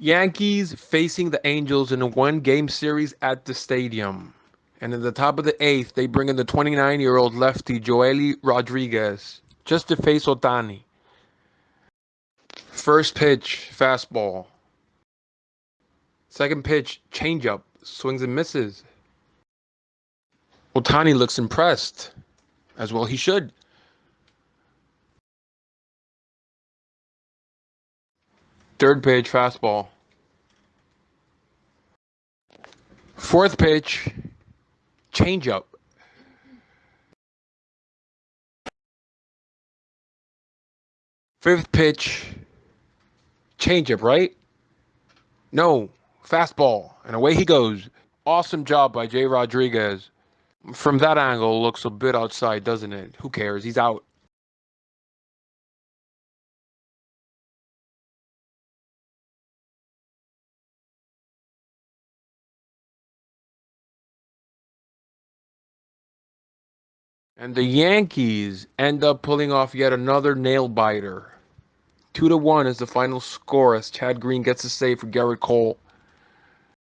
Yankees facing the Angels in a one game series at the stadium. And in the top of the eighth, they bring in the 29 year old lefty Joely Rodriguez just to face Ohtani. First pitch, fastball. Second pitch, changeup, swings and misses. Ohtani looks impressed, as well he should. Third pitch, fastball. Fourth pitch, changeup. Fifth pitch, changeup, right? No, fastball. And away he goes. Awesome job by Jay Rodriguez. From that angle, looks a bit outside, doesn't it? Who cares? He's out. And the Yankees end up pulling off yet another nail biter. Two to one is the final score as Chad Green gets a save for Gerrit Cole.